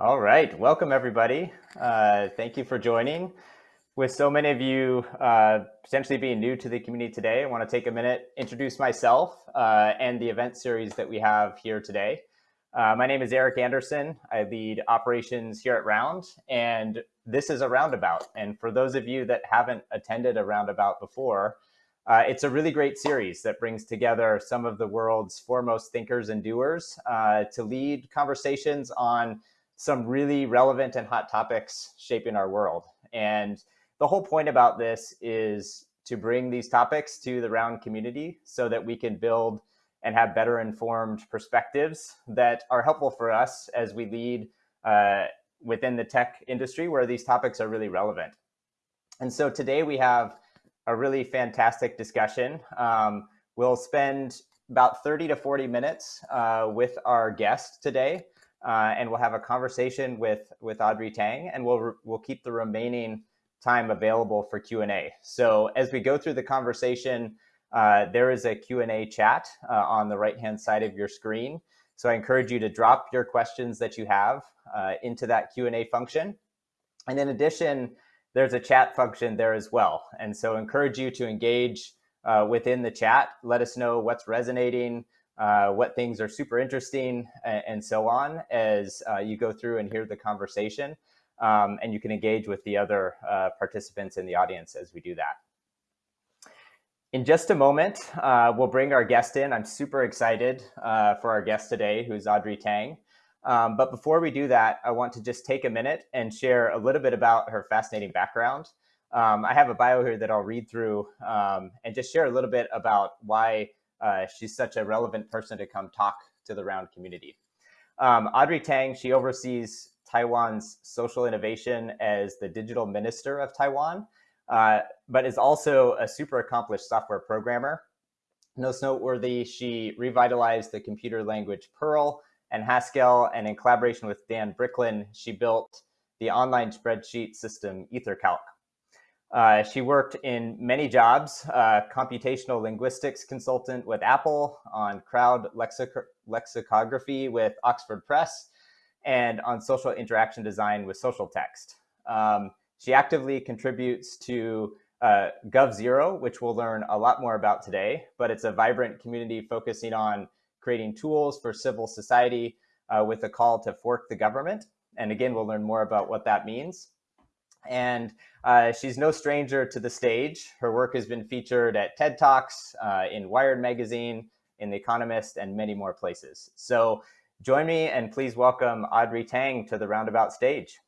All right, welcome everybody. Uh, thank you for joining. With so many of you uh, potentially being new to the community today, I want to take a minute, introduce myself uh, and the event series that we have here today. Uh, my name is Eric Anderson. I lead operations here at Round, and this is a roundabout. And for those of you that haven't attended a roundabout before, uh, it's a really great series that brings together some of the world's foremost thinkers and doers uh, to lead conversations on some really relevant and hot topics shaping our world. And the whole point about this is to bring these topics to the round community so that we can build and have better informed perspectives that are helpful for us as we lead uh, within the tech industry where these topics are really relevant. And so today we have a really fantastic discussion. Um, we'll spend about 30 to 40 minutes uh, with our guest today, uh, and we'll have a conversation with, with Audrey Tang, and we'll, we'll keep the remaining time available for Q&A. So as we go through the conversation, uh, there is a Q&A chat uh, on the right-hand side of your screen. So I encourage you to drop your questions that you have uh, into that Q&A function. And in addition, there's a chat function there as well. And so encourage you to engage uh, within the chat. Let us know what's resonating, uh, what things are super interesting, and, and so on as uh, you go through and hear the conversation. Um, and you can engage with the other participants in the audience as we do that. In just a moment, uh, we'll bring our guest in. I'm super excited uh, for our guest today, who's Audrey Tang. Um, but before we do that, I want to just take a minute and share a little bit about her fascinating background. Um, I have a bio here that I'll read through um, and just share a little bit about why uh, she's such a relevant person to come talk to the Round community. Um, Audrey Tang, she oversees Taiwan's social innovation as the digital minister of Taiwan. Uh, but is also a super accomplished software programmer. Most noteworthy, she revitalized the computer language Perl and Haskell, and in collaboration with Dan Bricklin, she built the online spreadsheet system EtherCalc. Uh, she worked in many jobs, uh, computational linguistics consultant with Apple, on crowd lexic lexicography with Oxford Press, and on social interaction design with Socialtext. Um, she actively contributes to uh, GovZero, which we'll learn a lot more about today, but it's a vibrant community focusing on creating tools for civil society uh, with a call to fork the government. And again, we'll learn more about what that means. And uh, she's no stranger to the stage. Her work has been featured at TED Talks, uh, in Wired Magazine, in The Economist, and many more places. So join me and please welcome Audrey Tang to the Roundabout stage.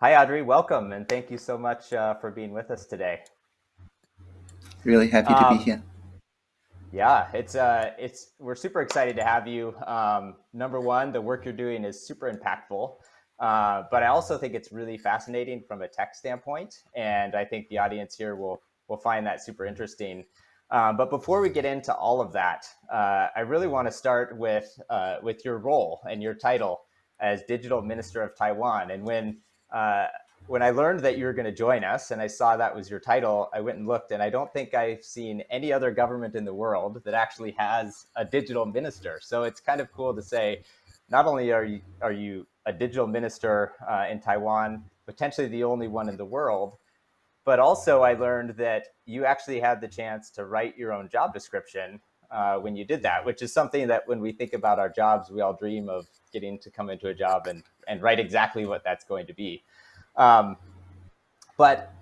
Hi, Audrey. Welcome, and thank you so much uh, for being with us today. Really happy to um, be here. Yeah, it's uh, it's we're super excited to have you. Um, number one, the work you're doing is super impactful, uh, but I also think it's really fascinating from a tech standpoint, and I think the audience here will will find that super interesting. Um, but before we get into all of that, uh, I really want to start with uh, with your role and your title as Digital Minister of Taiwan. And when uh, when I learned that you were going to join us, and I saw that was your title, I went and looked, and I don't think I've seen any other government in the world that actually has a digital minister. So it's kind of cool to say, not only are you are you a digital minister uh, in Taiwan, potentially the only one in the world, but also I learned that you actually had the chance to write your own job description uh, when you did that, which is something that when we think about our jobs, we all dream of getting to come into a job and, and write exactly what that's going to be. Um, but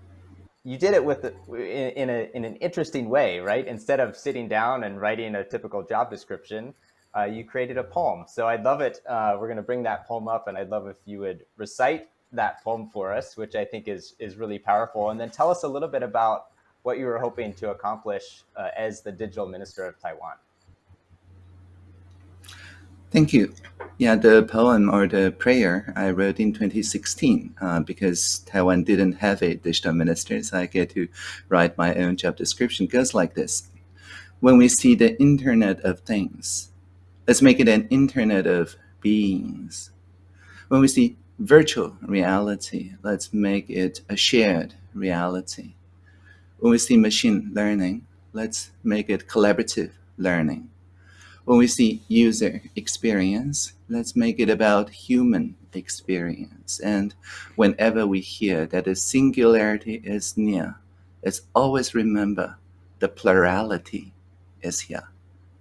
you did it with in, in, a, in an interesting way, right? Instead of sitting down and writing a typical job description, uh, you created a poem. So I'd love it. Uh, we're going to bring that poem up, and I'd love if you would recite that poem for us, which I think is is really powerful. And then tell us a little bit about what you were hoping to accomplish uh, as the digital minister of Taiwan. Thank you. Yeah, the poem or the prayer I wrote in 2016 uh, because Taiwan didn't have a digital minister, so I get to write my own job description. Goes like this. When we see the Internet of Things, let's make it an Internet of Beings. When we see virtual reality. Let's make it a shared reality. When we see machine learning, let's make it collaborative learning. When we see user experience, let's make it about human experience. And whenever we hear that the singularity is near, let's always remember the plurality is here.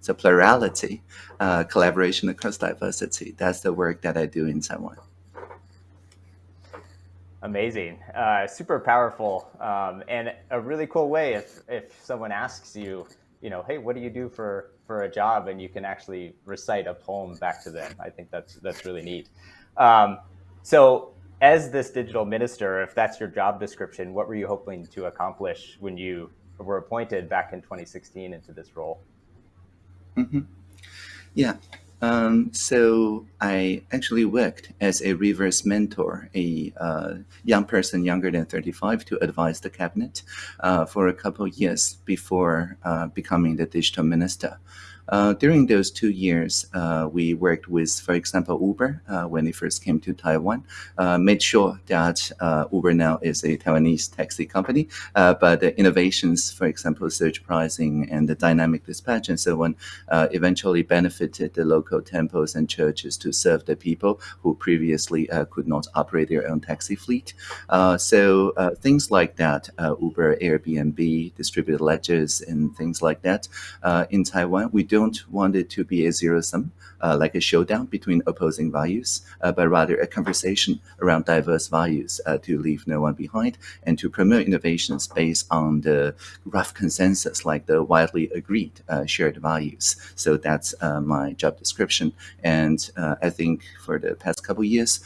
So plurality, uh, collaboration across diversity, that's the work that I do in Taiwan. Amazing, uh, super powerful, um, and a really cool way if, if someone asks you, you know, hey, what do you do for, for a job? And you can actually recite a poem back to them. I think that's, that's really neat. Um, so as this digital minister, if that's your job description, what were you hoping to accomplish when you were appointed back in 2016 into this role? Mm -hmm. Yeah. Um, so I actually worked as a reverse mentor, a uh, young person younger than 35 to advise the cabinet uh, for a couple of years before uh, becoming the digital minister. Uh, during those two years, uh, we worked with, for example, Uber uh, when it first came to Taiwan, uh, made sure that uh, Uber now is a Taiwanese taxi company, but the innovations, for example, surge pricing and the dynamic dispatch and so on, eventually benefited the local temples and churches to serve the people who previously could not operate their own taxi fleet. so things like that, Uber, Airbnb, distributed ledgers, and things like that in Taiwan, we do don't want it to be a zero sum, uh, like a showdown between opposing values, uh, but rather a conversation around diverse values uh, to leave no one behind and to promote innovations based on the rough consensus, like the widely agreed uh, shared values. So that's uh, my job description. And uh, I think for the past couple years,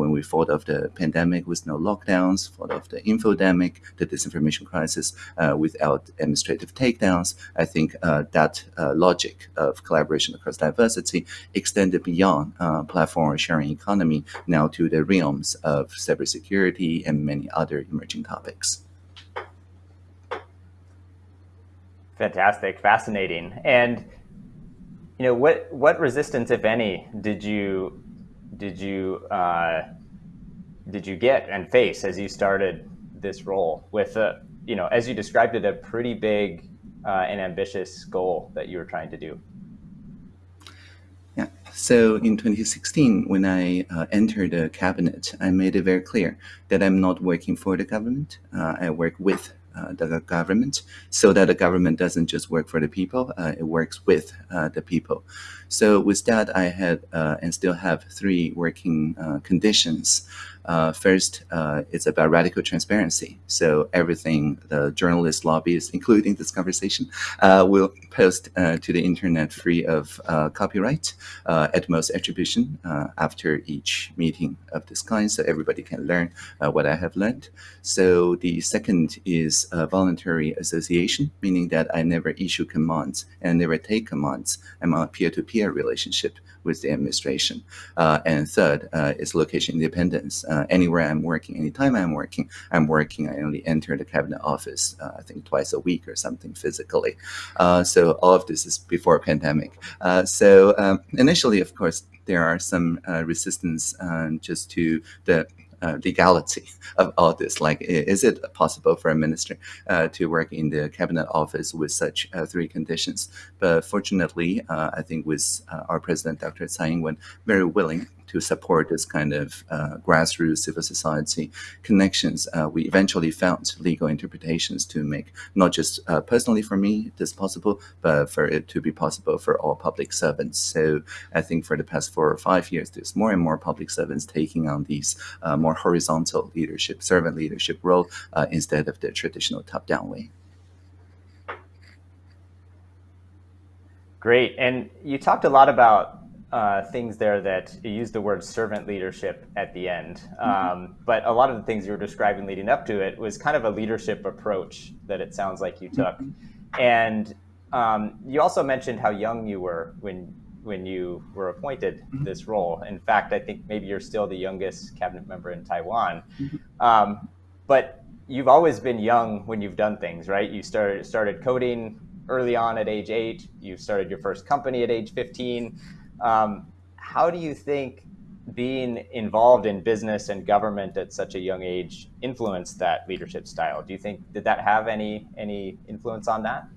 when we fought off the pandemic with no lockdowns, fought off the infodemic, the disinformation crisis without administrative takedowns, I think that logic of collaboration across diversity extended beyond uh, platform sharing economy now to the realms of cybersecurity and many other emerging topics. Fantastic, fascinating. And you know what what resistance, if any, did you did you uh, did you get and face as you started this role with a you know as you described it a pretty big uh, an ambitious goal that you were trying to do? Yeah. So in 2016, when I uh, entered the cabinet, I made it very clear that I'm not working for the government. Uh, I work with uh, the government so that the government doesn't just work for the people, uh, it works with uh, the people. So with that, I had uh, and still have three working conditions. Uh, first, uh, it's about radical transparency. So everything the journalists, lobbyists, including this conversation, uh, will post uh, to the internet free of uh, copyright, uh, at most attribution after each meeting of this kind, so everybody can learn what I have learned. So the second is voluntary association, meaning that I never issue commands and never take commands. I'm on a peer-to-peer -peer relationship with the administration. And third is location independence. Uh, anywhere I'm working, anytime I'm working, I'm working. I only enter the cabinet office, uh, I think twice a week or something physically. Uh, so all of this is before pandemic. Uh, so um, initially, of course, there are some resistance just to the uh, legality of all this. Like, is it possible for a minister uh, to work in the cabinet office with such uh, three conditions? But fortunately, uh, I think with uh, our president, Dr. Tsai Ing-wen, very willing to support this kind of uh, grassroots civil society connections, uh, we eventually found legal interpretations to make not just uh, personally for me this possible, but for it to be possible for all public servants. So I think for the past four or five years, there's more and more public servants taking on these more horizontal leadership, servant leadership role instead of the traditional top-down way. Great. And you talked a lot about uh, things there that you used the word servant leadership at the end. Mm-hmm. Um, but a lot of the things you were describing leading up to it was kind of a leadership approach that it sounds like you took. Mm-hmm. And um, you also mentioned how young you were when when you were appointed mm-hmm. this role. In fact, I think maybe you're still the youngest cabinet member in Taiwan. Um, but you've always been young when you've done things, right? You started started coding early on at age eight. You started your first company at age 15. Um, how do you think being involved in business and government at such a young age influenced that leadership style? Do you think did that have any any influence on that?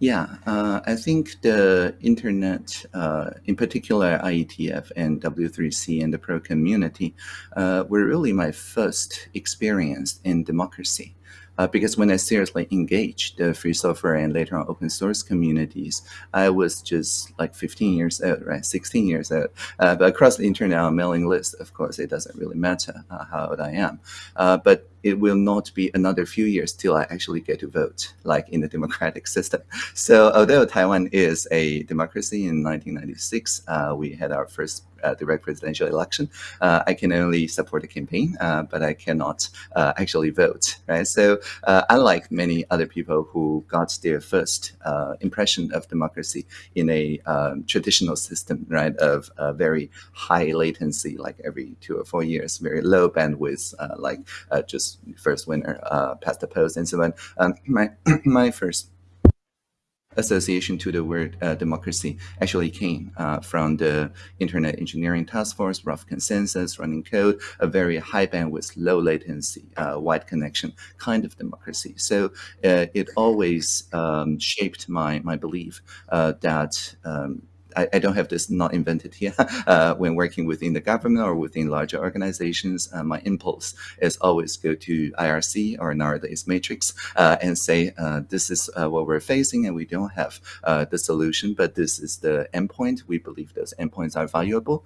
Yeah, uh, I think the internet, uh, in particular IETF and W3C and the Perl community, uh, were really my first experience in democracy. Uh, because when I seriously engaged the free software and later on open source communities, I was just like 15 years old, right? 16 years old. Uh, but across the internet on mailing list, of course, it doesn't really matter uh, how old I am. Uh, but it will not be another few years till I actually get to vote, like in the democratic system. So although Taiwan is a democracy in 1996, uh, we had our first uh, direct presidential election. Uh, I can only support the campaign, uh, but I cannot uh, actually vote, right? So uh, unlike many other people who got their first impression of democracy in a um, traditional system, right, of very high latency, like every two or four years, very low bandwidth, like just first winner uh, past the post and so on. Um, my my first association to the word uh, democracy actually came uh, from the Internet Engineering Task Force, rough consensus, running code, a very high bandwidth, low latency, uh, wide connection kind of democracy. So uh, it always um, shaped my, my belief uh, that um, I, I, don't have this not invented here. Uh, when working within the government or within larger organizations, uh, my impulse is always go to IRC or nowadays Matrix uh, and say, uh, this is uh, what we're facing and we don't have uh, the solution, but this is the endpoint. We believe those endpoints are valuable.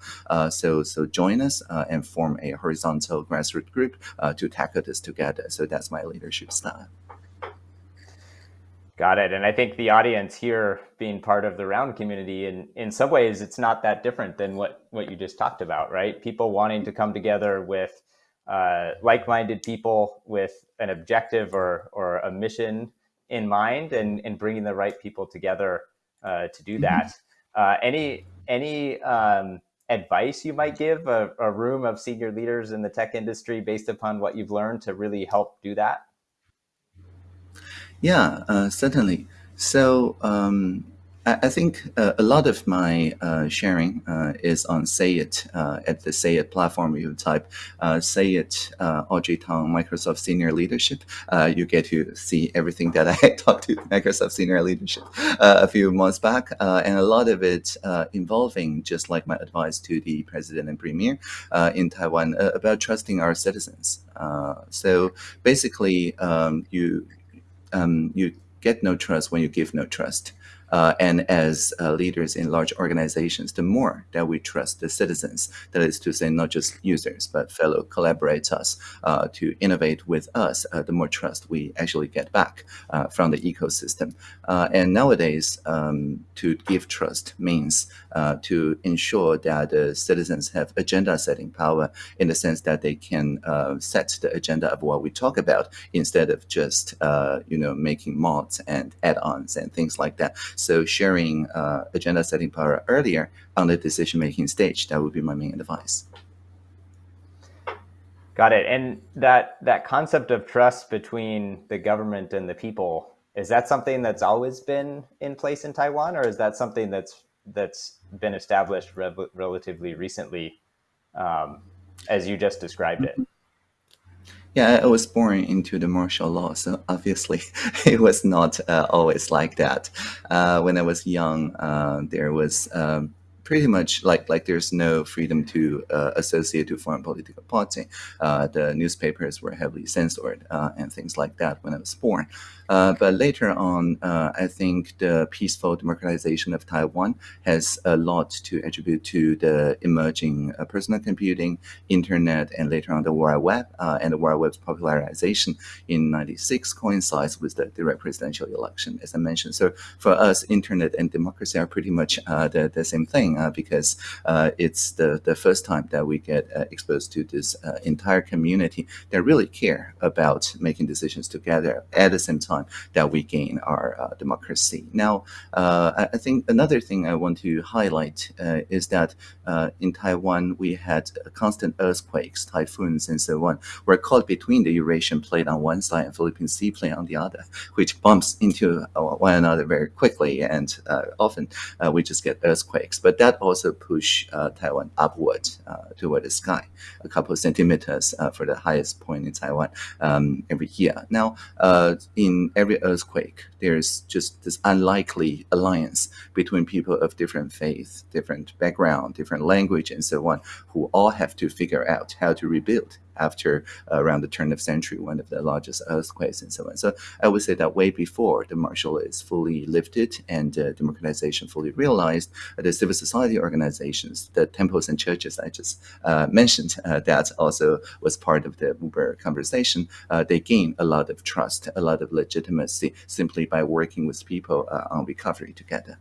so, so join us and form a horizontal grassroots group to tackle this together. So that's my leadership style. Got it. And I think the audience here being part of the round community in, in some ways it's not that different than what, what you just talked about, right? People wanting to come together with uh, like-minded people with an objective or, or a mission in mind and, and bringing the right people together uh, to do that. Uh, any any um, advice you might give a, a room of senior leaders in the tech industry based upon what you've learned to really help do that? Yeah, uh, certainly. So um, I, I, think uh, a lot of my uh, sharing uh, is on SayIt uh, at the SayIt platform. You type uh, SayIt Audrey Tang Microsoft Senior Leadership. you get to see everything that I talked to Microsoft Senior Leadership a few months back, and a lot of it involving just like my advice to the President and Premier in Taiwan about trusting our citizens. so basically, um, you um, you get no trust when you give no trust. Uh, and as uh, leaders in large organizations, the more that we trust the citizens, that is to say, not just users, but fellow collaborators uh, to innovate with us, uh, the more trust we actually get back uh, from the ecosystem. Uh, and nowadays, um, to give trust means to ensure that the citizens have agenda setting power in the sense that they can set the agenda of what we talk about instead of just, you know, making mods and add-ons and things like that. So sharing uh, agenda setting power earlier on the decision making stage, that would be my main advice. Got it. And that that concept of trust between the government and the people is that something that's always been in place in Taiwan, or is that something that's that's been established re relatively recently, um, as you just described it? Yeah, I was born into the martial law, so obviously it was not uh, always like that. Uh, when I was young, uh, there was um, pretty much like like there's no freedom to uh, associate to foreign political party. Uh, the newspapers were heavily censored uh, and things like that when I was born. Uh, but later on, uh, I think the peaceful democratization of Taiwan has a lot to attribute to the emerging uh, personal computing, internet, and later on the World Web. and the World Web's popularization in 96 coincides with the direct presidential election, as I mentioned. So for us, internet and democracy are pretty much the, the same thing uh, because uh, it's the, the first time that we get uh, exposed to this entire community that really care about making decisions together at the same time that we gain our democracy. Now, I, I, think another thing I want to highlight is that in Taiwan, we had constant earthquakes, typhoons, and so on. We're caught between the Eurasian plate on one side and Philippine Sea plate on the other, which bumps into one another very quickly, and uh, often uh, we just get earthquakes. But that also push uh, Taiwan upward uh, toward the sky, a couple of centimeters uh, for the highest point in Taiwan um, every year. Now, in every earthquake, there's just this unlikely alliance between people of different faith, different background, different language, and so on, who all have to figure out how to rebuild after uh, around the turn of century, one of the largest earthquakes and so on. So I would say that way before the martial is fully lifted and uh, democratization fully realized, uh, the civil society organizations, the temples and churches I just uh, mentioned, uh, that also was part of the Uber conversation. They gain a lot of trust, a lot of legitimacy simply by working with people on recovery together.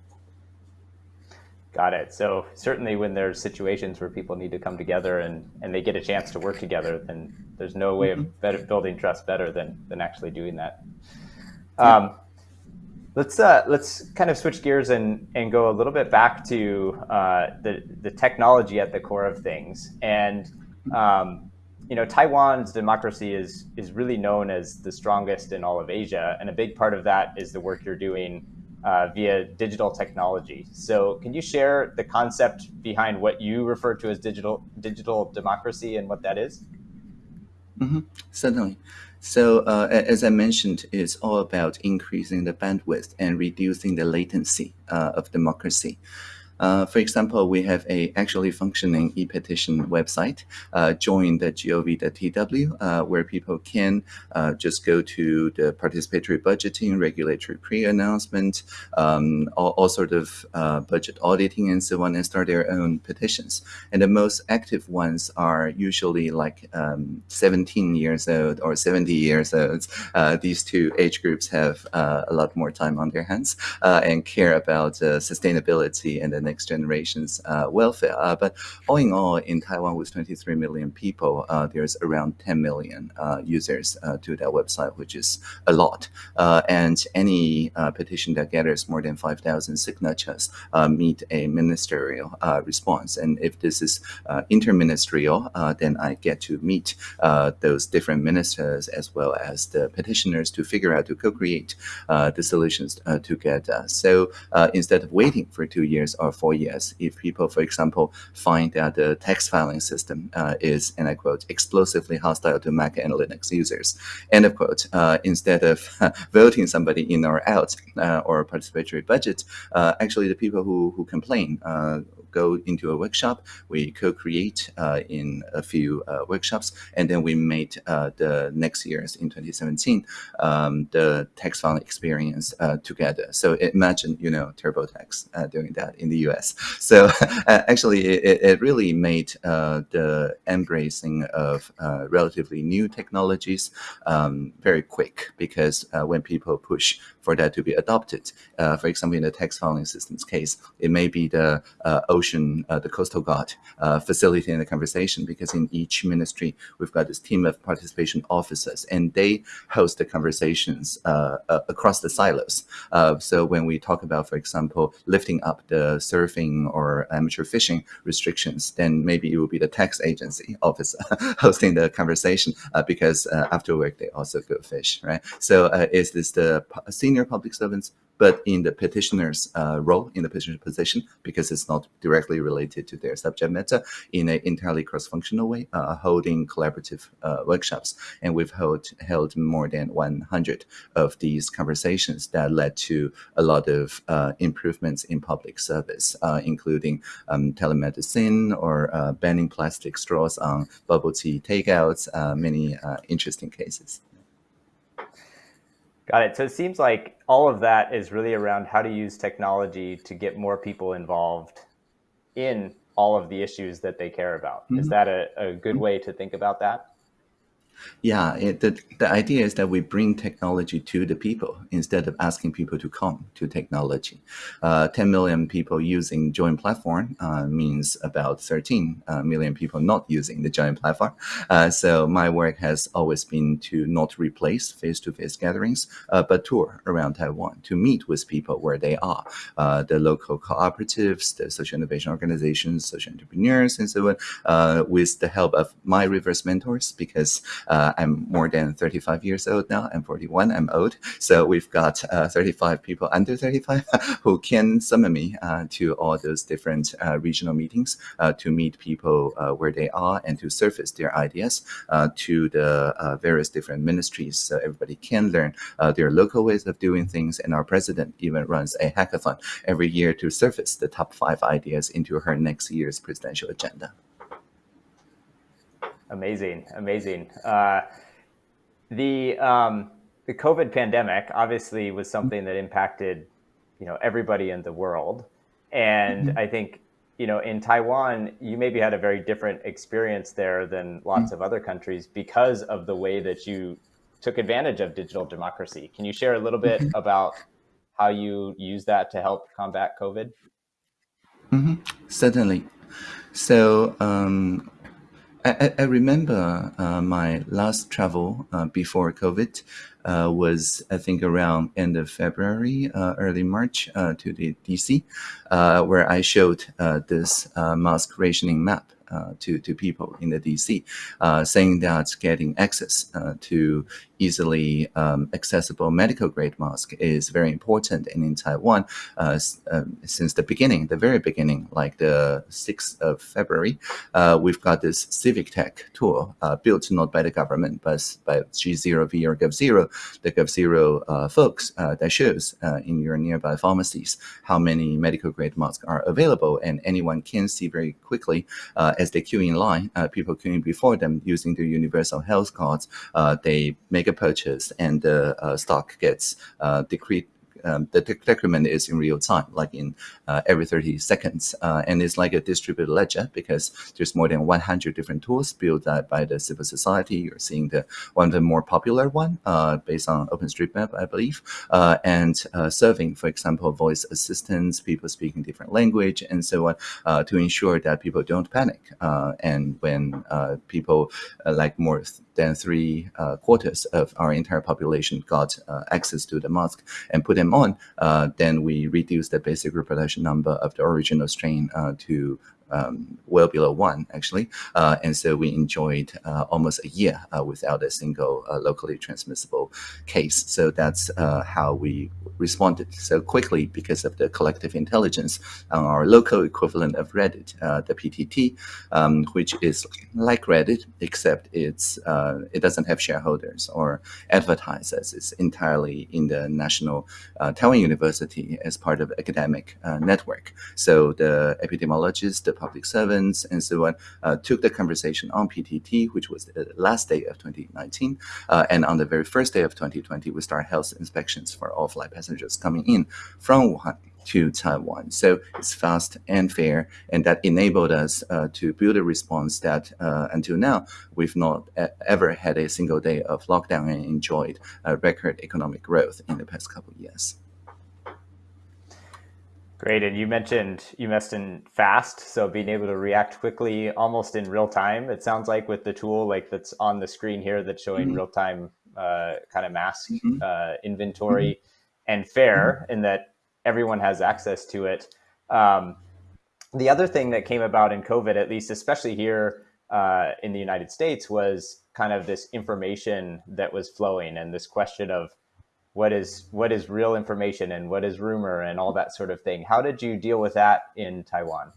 Got it. So certainly when there's situations where people need to come together and, and they get a chance to work together, then there's no way mm-hmm. of better, building trust better than, than actually doing that. Um, let's uh, let's kind of switch gears and, and go a little bit back to uh, the, the technology at the core of things. And um, you know, Taiwan's democracy is is really known as the strongest in all of Asia, and a big part of that is the work you're doing uh, via digital technology. So can you share the concept behind what you refer to as digital digital democracy and what that is? Mm -hmm. Certainly. So uh, as I mentioned, it's all about increasing the bandwidth and reducing the latency uh, of democracy. Uh, for example, we have a actually functioning e-petition website, uh, join.gov.tw, uh, where people can uh, just go to the participatory budgeting, regulatory pre-announcement, um, all, all sort of uh, budget auditing and so on, and start their own petitions. And the most active ones are usually like um, 17 years old or 70 years old. Uh, these two age groups have a lot more time on their hands and care about sustainability and next generation's uh, welfare. Uh, but all in all, in Taiwan with 23 million people, uh, there's around 10 million users to that website, which is a lot. and any petition that gathers more than 5,000 signatures meet a ministerial response. And if this is interministerial, then I get to meet those different ministers as well as the petitioners to figure out to co-create uh, the solutions uh, together. So uh, instead of waiting for two years or four years if people, for example, find that the tax filing system uh, is, and I quote, explosively hostile to Mac and Linux users, end of quote. Uh, instead of voting somebody in or out uh, or participatory budget, actually the people who, who complain go into a workshop. We co-create uh, in a few uh, workshops, and then we made uh, the next year's in 2017 um, the tax fund experience together. So imagine you know TurboTax doing that in the U.S. So actually, it, it, really made the embracing of relatively new technologies um, very quick because when people push for that to be adopted, uh, for example, in the tax filing system's case, it may be the uh, ocean, uh, the coastal guard uh, facilitating the conversation because in each ministry, we've got this team of participation officers and they host the conversations uh, uh across the silos. so when we talk about, for example, lifting up the surfing or amateur fishing restrictions, then maybe it will be the tax agency officer hosting the conversation because after work, they also go fish, right? So is this the senior public servants but in the petitioner's uh, role, in the petitioner's position, because it's not directly related to their subject matter, in an entirely cross-functional way, uh, holding collaborative uh, workshops. And we've held, held more than 100 of these conversations that led to a lot of uh, improvements in public service, uh, including um, telemedicine or uh, banning plastic straws on bubble tea takeouts, many interesting cases. Got it. So it seems like all of that is really around how to use technology to get more people involved in all of the issues that they care about. Mm -hmm. Is mm-hmm. that a, a good way to think about that? Yeah, it, the, the idea is that we bring technology to the people instead of asking people to come to technology. Uh, 10 million people using Join platform uh, means about 13 uh, million people not using the Join platform. Uh, so my work has always been to not replace face-to-face -face gatherings, uh, but tour around Taiwan to meet with people where they are. Uh, the local cooperatives, the social innovation organizations, social entrepreneurs, and so on, with the help of my reverse mentors, because Uh, I'm more than 35 years old now. I'm 41. I'm old. So we've got uh, 35 people under 35 who can summon me uh, to all those different uh, regional meetings to meet people where they are and to surface their ideas to the various different ministries so everybody can learn their local ways of doing things. And our president even runs a hackathon every year to surface the top five ideas into her next year's presidential agenda. Amazing, amazing. Uh, the um, the COVID pandemic obviously was something that impacted, you know, everybody in the world, and mm-hmm. I think you know in Taiwan you maybe had a very different experience there than lots mm-hmm. of other countries because of the way that you took advantage of digital democracy. Can you share a little bit mm-hmm. about how you use that to help combat COVID? Mm-hmm. Certainly. So um, I, I, remember uh, my last travel uh, before COVID uh, was, I think, around end of February, uh, early March uh, to the DC, uh, where I showed this mask rationing map to, to people in the DC, saying that getting access to easily um, accessible medical grade mask is very important. And in Taiwan, uh, uh, since the beginning, the very beginning, like the 6th of February, uh, we've got this civic tech tool uh, built not by the government, but by G0V or Gov0, the GovZero uh, folks uh, that shows in your nearby pharmacies how many medical grade masks are available. And anyone can see very quickly as they queue in line, people queuing before them using their universal health cards, they make a purchase and the uh, stock gets uh, decreased um, the decrement is in real time, like in uh, every 30 seconds. Uh, and it's like a distributed ledger because there's more than 100 different tools built by the civil society. You're seeing the one of the more popular one uh, based on OpenStreetMap, I believe, uh, and uh, serving, for example, voice assistants, people speaking different language, and so on, to ensure that people don't panic. and when people like more than three quarters of our entire population got access to the mask and put them on, uh, then we reduce the basic reproduction number of the original strain uh, to um, well below one, actually. Uh, and so we enjoyed uh, almost a year uh, without a single uh, locally transmissible case. So that's uh, how we responded so quickly because of the collective intelligence on our local equivalent of Reddit, uh, the PTT, um, which is like Reddit, except it's it doesn't have shareholders or advertisers. It's entirely in the national Taiwan University as part of academic network. So the epidemiologists, the public servants, and so on, uh, took the conversation on PTT, which was the last day of 2019. Uh, and on the very first day of 2020, we start health inspections for all flight passengers coming in from Wuhan to Taiwan. So it's fast and fair, and that enabled us uh, to build a response that uh, until now we've not ever had a single day of lockdown and enjoyed a record economic growth in the past couple of years. Great. And you mentioned you mentioned fast, so being able to react quickly, almost in real time. It sounds like with the tool like that's on the screen here that's showing mm-hmm. real time uh, kind of mask mm-hmm. uh, inventory mm-hmm. and fair, in that everyone has access to it. Um, the other thing that came about in COVID, at least especially here uh, in the United States, was kind of this information that was flowing and this question of what is what is real information and what is rumor and all that sort of thing. How did you deal with that in Taiwan?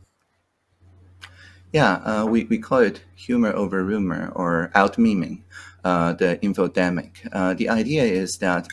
Yeah, uh, we, we call it humor over rumor or out memeing, uh, the infodemic. Uh, the idea is that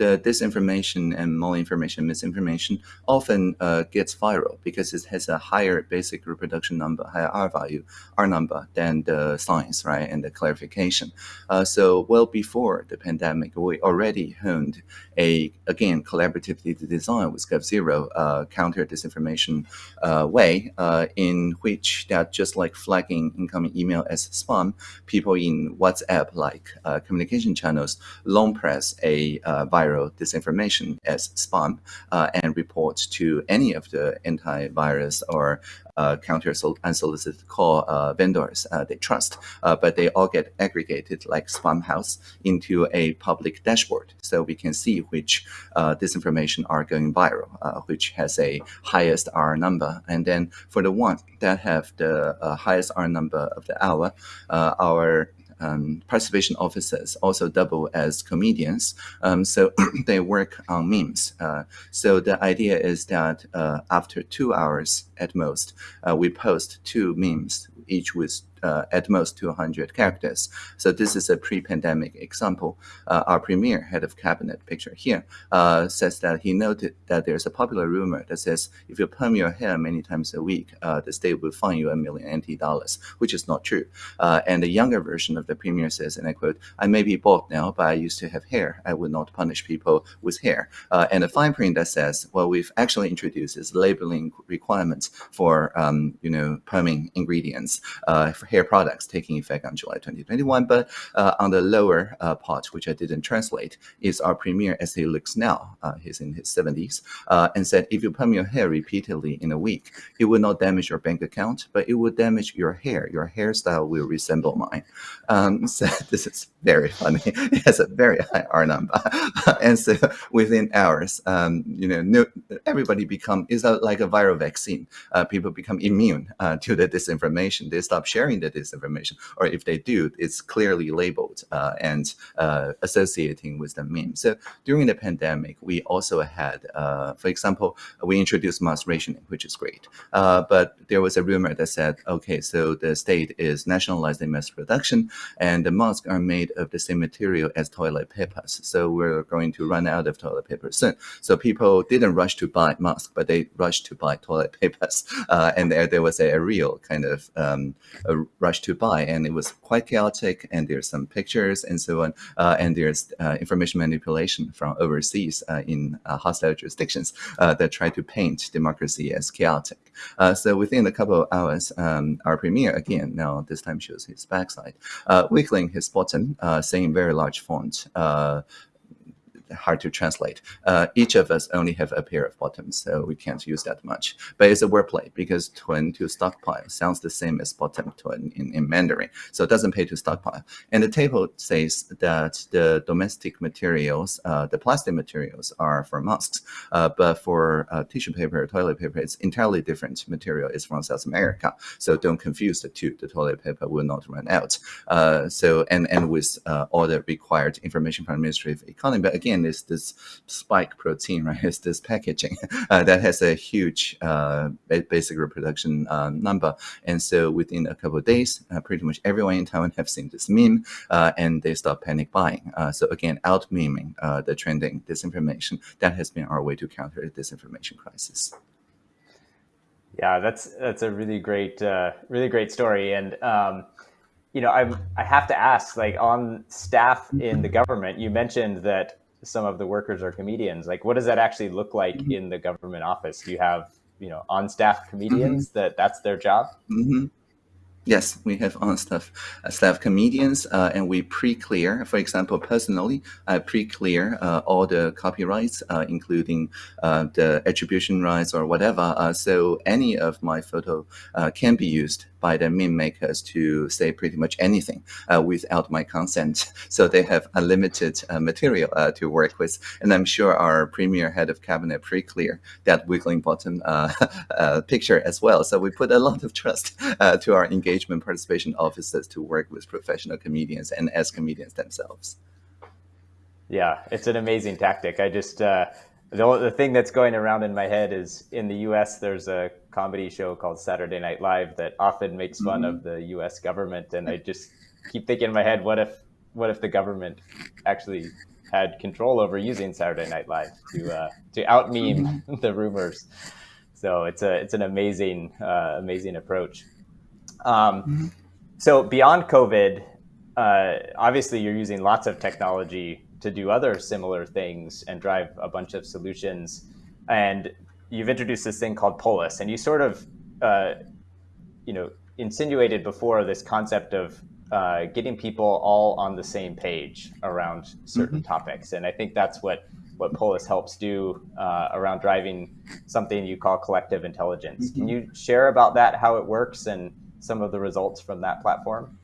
the disinformation and malinformation, misinformation often uh, gets viral because it has a higher basic reproduction number, higher R value, R number than the science, right, and the clarification. Uh, so well before the pandemic, we already honed a, again, collaboratively designed with GovZero uh, counter disinformation uh, way uh, in which that just like flagging incoming email as spam, people in WhatsApp like uh, communication channels long press a virus disinformation as spam uh, and report to any of the antivirus or uh, counter unsolicited call uh, vendors uh, they trust, uh, but they all get aggregated like Spamhaus into a public dashboard, so we can see which uh, disinformation are going viral, which has a highest R number, and then for the ones that have the highest R number of the hour, our um, participation officers also double as comedians. Um, so they work on memes. Uh, so the idea is that uh, after two hours at most, uh, we post two memes, each with uh, at most 200 characters. So this is a pre-pandemic example. Uh, our premier head of cabinet picture here uh, says that he noted that there's a popular rumor that says if you perm your hair many times a week, uh, the state will fine you a million NT dollars, which is not true. Uh, and the younger version of the premier says, and I quote, I may be bald now, but I used to have hair. I would not punish people with hair. Uh, and a fine print that says, well, we've actually introduced is labeling requirements for, um, you know, perming ingredients for hair products taking effect on July 2021. But uh, on the lower uh, part, which I didn't translate, is our premier as he looks now. Uh, he's in his 70s uh, and said, if you perm your hair repeatedly in a week, it will not damage your bank account, but it will damage your hair. Your hairstyle will resemble mine. Um, so this is very funny. it has a very high R number. and so within hours, um, you know, no, everybody become, is like a viral vaccine. Uh, people become immune uh, to the disinformation. They stop sharing the disinformation, or if they do, it's clearly labeled uh, and uh, associating with the meme. So during the pandemic, we also had, uh, for example, we introduced mask rationing, which is great. Uh, but there was a rumor that said, okay, so the state is nationalizing mask production, and the masks are made of the same material as toilet papers. So we're going to run out of toilet paper soon. So people didn't rush to buy masks, but they rushed to buy toilet papers. Uh, and there, there was a, a real kind of um, a rush to buy, and it was quite chaotic. And there's some pictures and so on, uh, and there's uh, information manipulation from overseas uh, in uh, hostile jurisdictions uh, that try to paint democracy as chaotic. so within a couple of hours, um, our premier again now this time shows his backside, wiggling his button, saying very large font hard to translate. Uh, each of us only have a pair of bottoms, so we can't use that much. But it's a wordplay because twin to stockpile sounds the same as bottom twin in, in Mandarin. So it doesn't pay to stockpile. And the table says that the domestic materials, uh, the plastic materials are for masks, uh, but for uh, tissue paper, toilet paper, it's entirely different material. It's from South America. So don't confuse the two. The toilet paper will not run out. Uh, so, and, and with uh, all the required information from Ministry of Economy. But again, is this spike protein, right? It's this packaging uh, that has a huge uh, basic reproduction uh, number. And so within a couple of days, uh, pretty much everyone in Taiwan have seen this meme uh, and they start panic buying. Uh, so again, out meming the trending disinformation. That has been our way to counter the disinformation crisis. Yeah, that's that's a really great, really great story. And um, you know, I'm, I have to ask, like on staff in the government, you mentioned that some of the workers are comedians. Like, what does that actually look like mm-hmm. in the government office? Do you have, you know, on staff comedians mm-hmm. that that's their job? Mm-hmm. Yes, we have on staff uh, staff comedians, uh, and we pre-clear. For example, personally, I pre-clear uh, all the copyrights, uh, including uh, the attribution rights or whatever. Uh, so any of my photo can be used by the meme makers to say pretty much anything uh, without my consent. So they have unlimited uh, material uh, to work with. And I'm sure our premier head of cabinet pre-clear that wiggling bottom uh, uh, picture as well. So we put a lot of trust uh, to our engagement participation officers to work with professional comedians and as comedians themselves. Yeah, it's an amazing tactic. I just, the, the thing that's going around in my head is in the US, there's a comedy show called Saturday Night Live that often makes fun mm-hmm. of the US government. And I just keep thinking in my head, what if, what if the government actually had control over using Saturday Night Live to, uh, to out meme mm-hmm. the rumors? So it's a, it's an amazing, uh, amazing approach. Um, mm-hmm. So beyond COVID, uh, obviously you're using lots of technology to do other similar things and drive a bunch of solutions. And you've introduced this thing called Polis, and you sort of, uh, you know, insinuated before this concept of uh, getting people all on the same page around certain mm -hmm. topics. And I think that's what what Polis helps do uh, around driving something you call collective intelligence. Mm -hmm. Can mm-hmm. you share about that, how it works, and some of the results from that platform?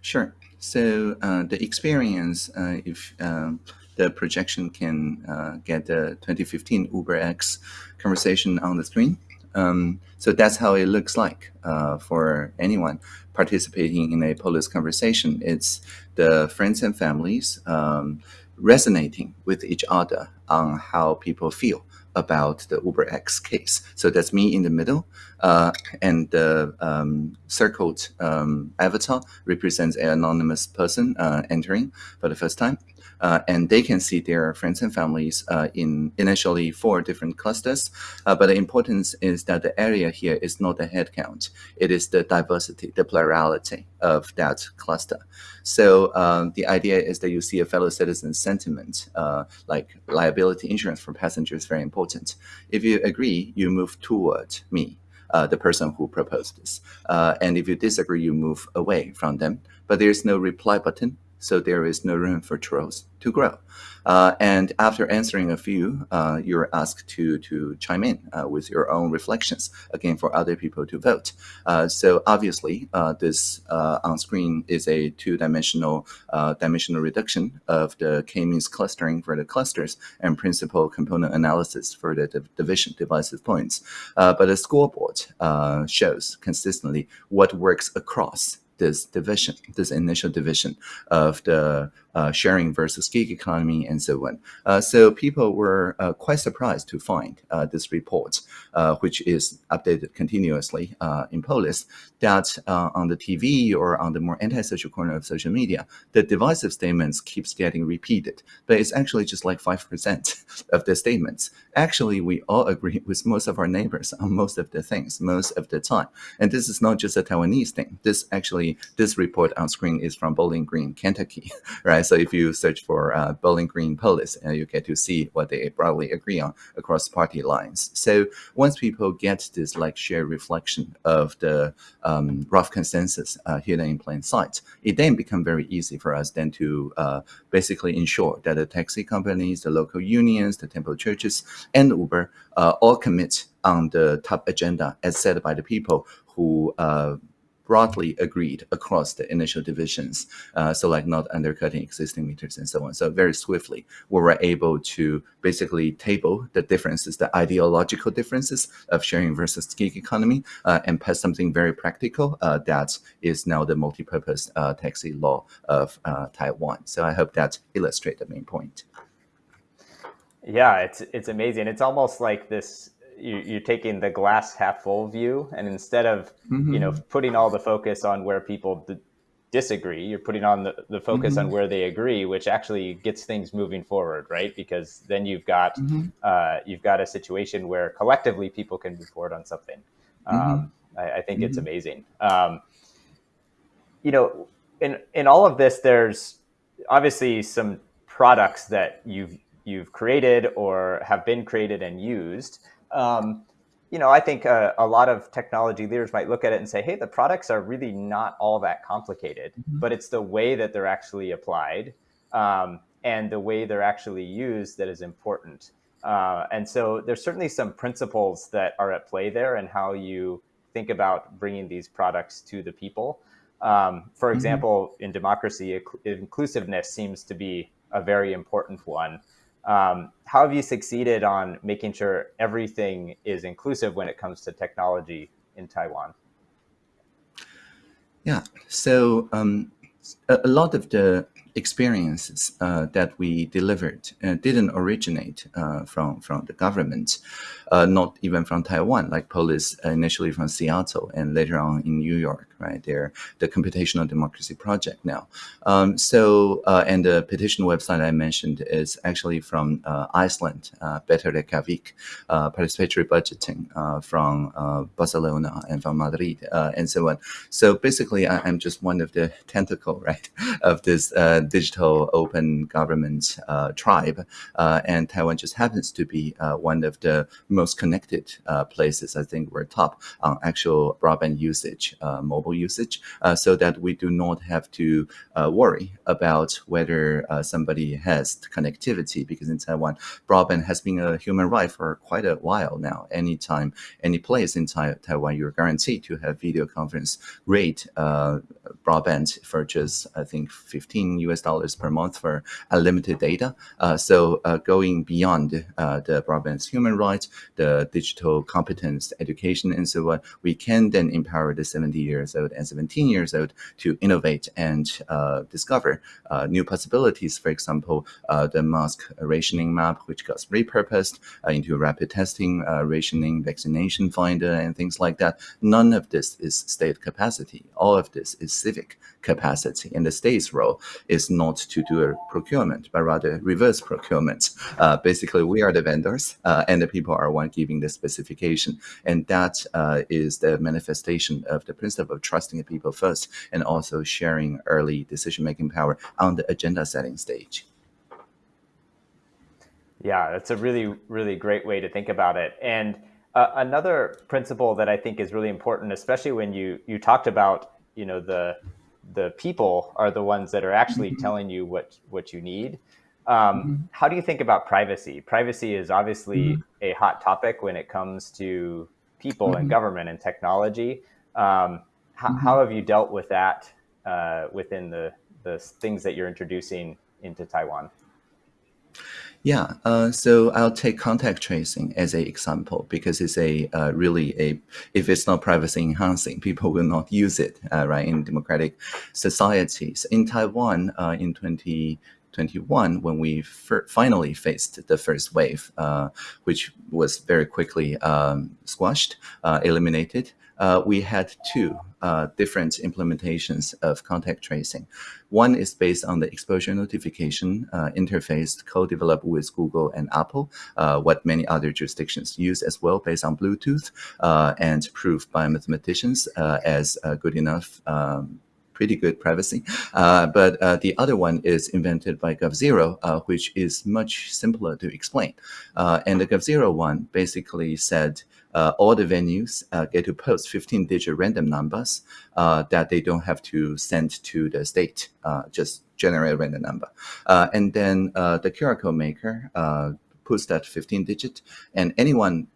Sure. So uh, the experience, uh, if uh, the projection can uh, get the 2015 UberX conversation on the screen. Um, so that's how it looks like uh, for anyone. participating in a Polis conversation. It's the friends and families um, resonating with each other on how people feel about the UberX case. So that's me in the middle, uh, and the um, circled um, avatar represents an anonymous person uh, entering for the first time uh, and they can see their friends and families uh, in initially four different clusters. Uh, but the importance is that the area here is not the head count. It is the diversity, the plurality of that cluster. So um, the idea is that you see a fellow citizen sentiment, uh, like liability insurance for passengers, very important. If you agree, you move toward me. Uh, the person who proposed this. Uh, and if you disagree, you move away from them. But there's no reply button so there is no room for trolls to grow. Uh, and after answering a few, uh, you're asked to to chime in uh, with your own reflections again for other people to vote. Uh, so obviously, uh, this uh, on screen is a two-dimensional dimensional reduction of the k-means clustering for the clusters and principal component analysis for the division divisive points. but the scoreboard shows consistently what works across this division, this initial division of the uh, sharing versus gig economy and so on. Uh, so people were uh, quite surprised to find this report, which is updated continuously in Polis, that on the TV or on the more antisocial corner of social media, the divisive statements keeps getting repeated, but it's actually just like 5% of the statements. Actually, we all agree with most of our neighbors on most of the things, most of the time. And this is not just a Taiwanese thing. This actually, this report on screen is from Bowling Green, Kentucky, right? So if you search for uh, Bowling Green police, uh, you get to see what they broadly agree on across party lines. So once people get this like shared reflection of the um, rough consensus uh, hidden in plain sight, it then becomes very easy for us then to uh, basically ensure that the taxi companies, the local unions, the temple churches, and Uber uh, all commit on the top agenda as set by the people who uh, broadly agreed across the initial divisions. Uh, so like not undercutting existing meters and so on. So very swiftly, we were able to basically table the differences, the ideological differences of sharing versus gig economy uh, and pass something very practical uh, that is now the multi-purpose uh, taxi law of uh, Taiwan. So I hope that illustrates the main point. Yeah, it's it's amazing. It's almost like this you, are taking the glass half full view, and instead of mm-hmm. you know mm-hmm. putting all the focus on where people d- disagree, you're putting on the, the focus mm-hmm. on where they agree, which actually gets things moving forward, right? Because then you've got mm-hmm. uh, you've got a situation where collectively people can move forward on something. Mm-hmm. Um, I, I, think it's mm-hmm. amazing. Um, you know, in in all of this, there's obviously some products that you've you've created or have been created and used um, you know, I think uh, a lot of technology leaders might look at it and say, hey, the products are really not all that complicated, mm-hmm. but it's the way that they're actually applied um, and the way they're actually used that is important. Uh, and so there's certainly some principles that are at play there and how you think about bringing these products to the people. Um, for mm-hmm. example, in democracy, inclusiveness seems to be a very important one. Um, how have you succeeded on making sure everything is inclusive when it comes to technology in Taiwan? Yeah, so um, a, lot of the experiences uh, that we delivered uh, didn't originate uh, from from the government, uh, not even from Taiwan. Like Polis initially from Seattle and later on in New York right? They're the Computational Democracy Project now. Um, so, uh, and the petition website I mentioned is actually from uh, Iceland, uh, Better Reykjavik, uh, participatory budgeting uh, from uh, Barcelona and from Madrid uh, and so on. So basically, I, am just one of the tentacle, right, of this digital open government tribe. and Taiwan just happens to be one of the most connected places. I think we're top on actual broadband usage, mobile usage uh, so that we do not have to uh, worry about whether uh, somebody has connectivity because in Taiwan, broadband has been a human right for quite a while now. Anytime, any place in tai Taiwan, you're guaranteed to have video conference rate broadband for just, I think, 15 US dollars per month for unlimited data. So going beyond the broadband human rights, the digital competence, education, and so on, we can then empower the 70 years and 17 years old to innovate and uh, discover uh, new possibilities. For example, the mask rationing map, which got repurposed into rapid testing, rationing, vaccination finder, and things like that. None of this is state capacity. All of this is civic capacity. And the state's role is not to do a procurement, but rather reverse procurement. Uh, basically, we are the vendors uh, and the people are one giving the specification. And that uh, is the manifestation of the principle of trusting the people first and also sharing early decision-making power on the agenda setting stage. Yeah, that's a really, really great way to think about it. And uh, another principle that I think is really important, especially when you you talked about you know the the people are the ones that are actually mm -hmm. telling you what what you need. Um, mm -hmm. How do you think about privacy? Privacy is obviously mm -hmm. a hot topic when it comes to people and mm-hmm. government and technology. Um, how, mm-hmm. how, have you dealt with that uh, within the the things that you're introducing into Taiwan? Yeah, uh, so I'll take contact tracing as an example because it's a uh, really a if it's not privacy enhancing, people will not use it uh, right in democratic societies. In Taiwan, uh, in 2021, when we finally faced the first wave, uh, which was very quickly um, squashed, uh, we had two uh, different implementations of contact tracing. One is based on the exposure notification uh, interface co-developed with Google and Apple, uh, what many other jurisdictions use as well based on Bluetooth uh, and proved by mathematicians uh, as good enough um, pretty good privacy. Uh, but uh, the other one is invented by GovZero, uh, which is much simpler to explain. and the GovZero one basically said uh, all the venues uh, get to post 15 digit random numbers uh, that they don't have to send to the state, just generate a random number. and then the QR code maker puts that 15 digit and anyone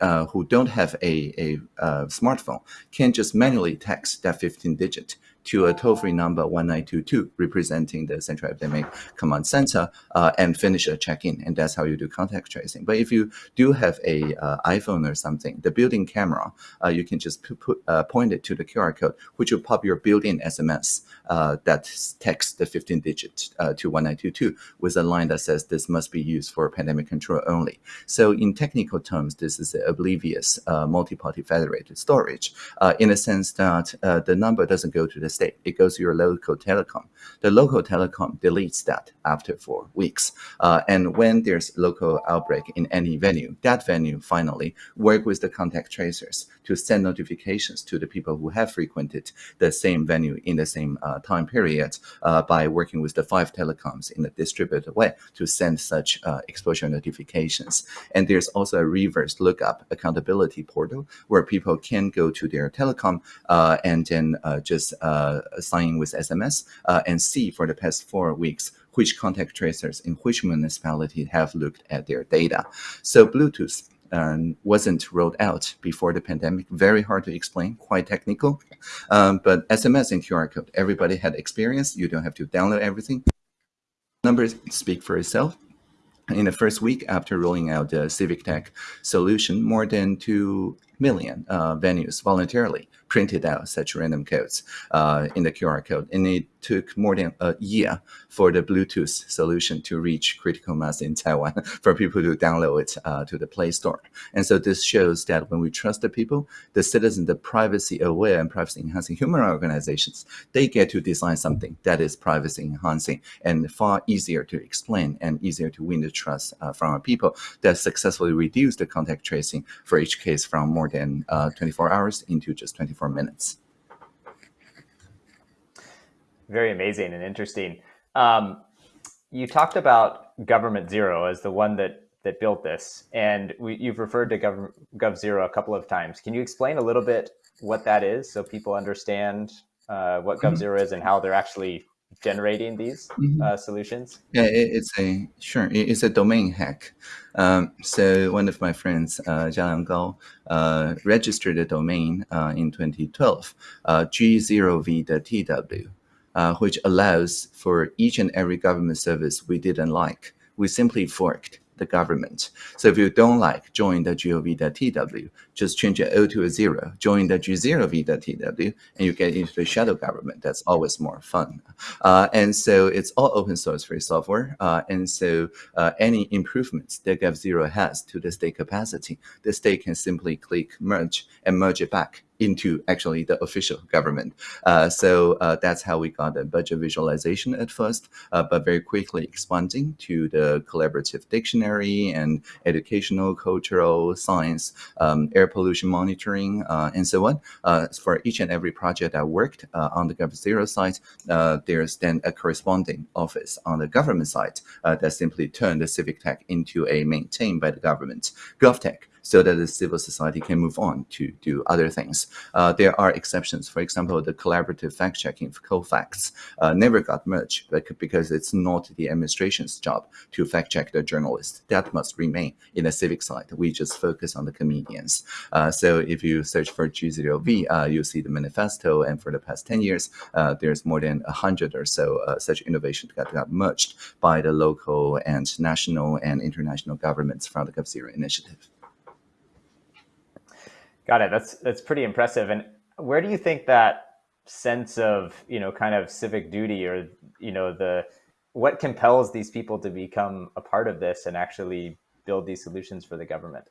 uh, who don't have a, a, a, smartphone can just manually text that 15 digit to a toll-free number 1922 representing the Central Epidemic Command Center uh, and finish a check-in. And that's how you do contact tracing. But if you do have a uh, iPhone or something, the built-in camera, uh, you can just put, uh, point it to the QR code, which will pop your built-in SMS uh, that texts the 15 digit uh, to 1922 with a line that says this must be used for pandemic control only. So in technical terms, this is an oblivious multi-party federated storage in a sense that the number doesn't go to the state, it goes to your local telecom. The local telecom deletes that after four weeks. Uh, and when there's local outbreak in any venue, that venue finally work with the contact tracers to send notifications to the people who have frequented the same venue in the same uh, time period uh, by working with the five telecoms in a distributed way to send such uh, exposure notifications. And there's also a reverse lookup accountability portal where people can go to their telecom uh, and then uh, just sign with SMS and see for the past four weeks which contact tracers in which municipality have looked at their data. So Bluetooth um, wasn't rolled out before the pandemic. Very hard to explain, quite technical. Um, but SMS and QR code, everybody had experience. You don't have to download everything. Numbers speak for itself. In the first week after rolling out the Civic Tech solution, more than 2 million uh, venues voluntarily printed out such random codes uh, in the QR code. And it took more than a year for the Bluetooth solution to reach critical mass in Taiwan for people to download it uh, to the Play Store. And so this shows that when we trust the people, the citizens, the privacy aware and privacy enhancing human organizations, they get to design something that is privacy enhancing and far easier to explain and easier to win the trust uh, from our people that successfully reduce the contact tracing for each case from more than uh, 24 hours into just 24 24 minutes. Very amazing and interesting. Um, you talked about Government Zero as the one that that built this, and we, you've referred to Gov, Gov Zero a couple of times. Can you explain a little bit what that is so people understand uh, what Gov mm-hmm. Zero is and how they're actually generating these mm -hmm. uh, solutions? Yeah, it, it's a sure. It's a domain hack. Um, so one of my friends, uh, Jiang Gao, uh, registered a domain uh, in 2012, uh, G0v.tw. uh, which allows for each and every government service we didn't like. We simply forked the government. So if you don't like join the gov.tw, just change it O to a zero, join the g0v.tw, and you get into the shadow government. That's always more fun. Uh, and so it's all open source free software. Uh, and so uh, any improvements that Gov0 has to the state capacity, the state can simply click merge and merge it back into actually the official government. Uh, so uh, that's how we got the budget visualization at first, uh, but very quickly expanding to the collaborative dictionary and educational, cultural, science, um, air pollution monitoring, uh, and so on. Uh, for each and every project I worked uh, on the Gov0 side, there's then a corresponding office on the government side that simply turned the civic tech into a maintained by the government GovTech so that the civil society can move on to do other things. Uh, there are exceptions. For example, the collaborative fact-checking for Cofacts uh, never got merged because it's not the administration's job to fact-check the journalists. That must remain in the civic side. We just focus on the comedians. Uh, so if you search for G0V, uh, you see the manifesto, and for the past 10 years, uh, there's more than 100 or so uh, such innovations that got merged by the local and national and international governments from the Gov0 initiative. Got it. That's that's pretty impressive. And where do you think that sense of you know kind of civic duty or you know the what compels these people to become a part of this and actually build these solutions for the government?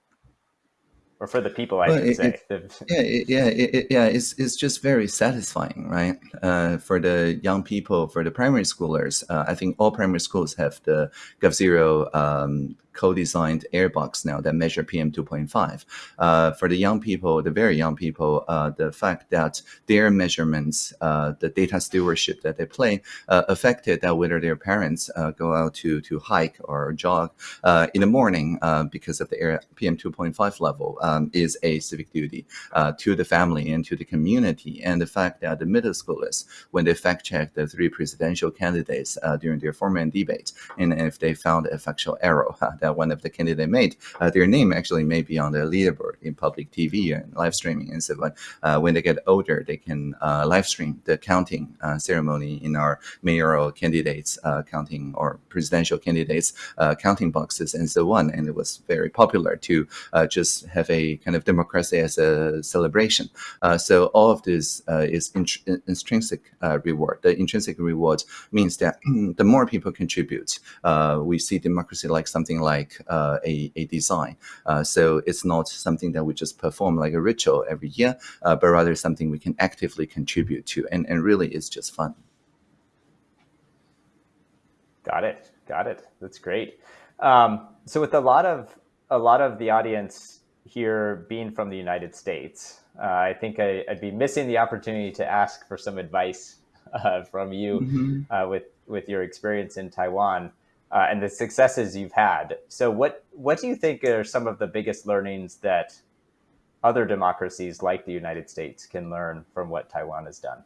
or for the people, I well, should it, say. It, yeah, it, yeah, it, yeah. It's it's just very satisfying, right? Uh, for the young people, for the primary schoolers, uh, I think all primary schools have the Gov0 um, co-designed airbox now that measure PM 2.5. Uh, for the young people, the very young people, uh, the fact that their measurements, uh, the data stewardship that they play, uh, affected that whether their parents uh, go out to to hike or jog uh, in the morning because of the air PM 2.5 level um, is a civic duty to the family and to the community. And the fact that the middle schoolers, when they fact check the three presidential candidates during their format debate, and if they found a factual error, that one of the candidate made, uh, their name actually may be on the leaderboard in public TV and live streaming and so on. Uh, when they get older, they can uh, live stream the counting uh, ceremony in our mayoral candidates uh, counting or presidential candidates uh, counting boxes and so on. And it was very popular to just have a kind of democracy as a celebration. so all of this is intrinsic reward. The intrinsic reward means that the more people contribute, we see democracy like something like like uh, a, a design. Uh, so it's not something that we just perform like a ritual every year, uh, but rather something we can actively contribute to. And, and really, it's just fun. Got it. Got it. That's great. Um, so with a lot of a lot of the audience here being from the United States, uh, I think I, would be missing the opportunity to ask for some advice uh, from you mm -hmm. uh, with with your experience in Taiwan uh, and the successes you've had. So what what do you think are some of the biggest learnings that other democracies like the United States can learn from what Taiwan has done?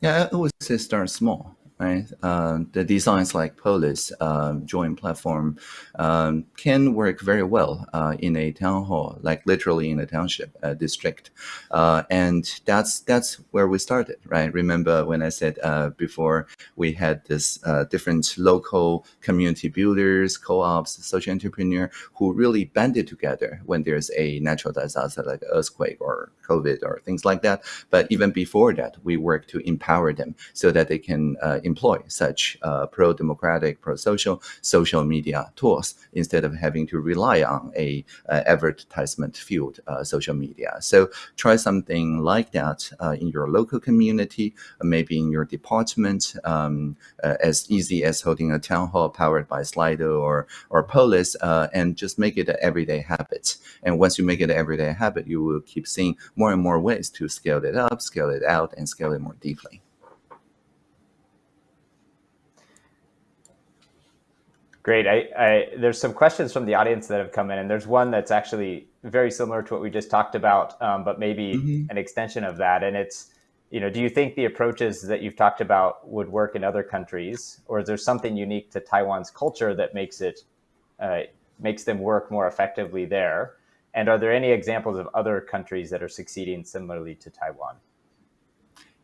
Yeah, I would say start small right? Uh, the designs like Polis um, joint platform um, can work very well uh, in a town hall, like literally in a township uh, district, uh, and that's that's where we started, right? Remember when I said uh, before we had this different local community builders, co-ops, social entrepreneur who really banded together when there's a natural disaster like earthquake or COVID or things like that. But even before that, we work to empower them so that they can employ such uh, pro-democratic, pro-social social media tools instead of having to rely on a uh, advertisement-fueled uh, social media. So try something like that in your local community, maybe in your department, um, as easy as holding a town hall powered by Slido or or Polis, and just make it an everyday habit. And once you make it an everyday habit, you will keep seeing more and more ways to scale it up, scale it out, and scale it more deeply. Great. I, I, there's some questions from the audience that have come in, and there's one that's actually very similar to what we just talked about, um, but maybe mm -hmm. an extension of that. And it's, you know, do you think the approaches that you've talked about would work in other countries, or is there something unique to Taiwan's culture that makes it uh, makes them work more effectively there? And are there any examples of other countries that are succeeding similarly to Taiwan?